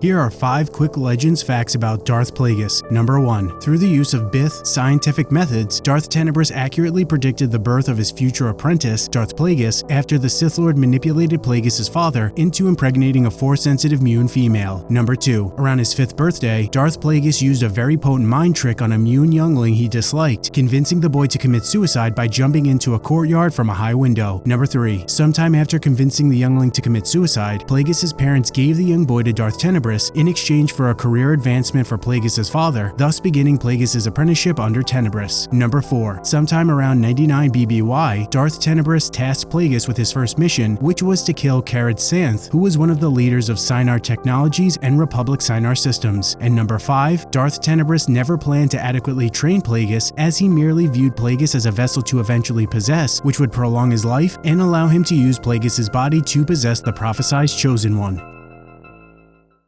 Here are 5 quick legends facts about Darth Plagueis. Number 1. Through the use of Bith scientific methods, Darth Tenebrous accurately predicted the birth of his future apprentice, Darth Plagueis, after the Sith Lord manipulated Plagueis' father into impregnating a Force-sensitive Muun female. Number 2. Around his 5th birthday, Darth Plagueis used a very potent mind trick on a Muun youngling he disliked, convincing the boy to commit suicide by jumping into a courtyard from a high window. Number 3. Sometime after convincing the youngling to commit suicide, Plagueis' parents gave the young boy to Darth Tenebrous in exchange for a career advancement for Plagueis' father, thus beginning Plagueis' apprenticeship under Tenebrous. Number 4. Sometime around 99 BBY, Darth Tenebrous tasked Plagueis with his first mission, which was to kill Kerred Santhe, who was one of the leaders of Sienar Technologies and Republic Sienar Systems. And number 5. Darth Tenebrous never planned to adequately train Plagueis, as he merely viewed Plagueis as a vessel to eventually possess, which would prolong his life and allow him to use Plagueis' body to possess the prophesized Chosen One.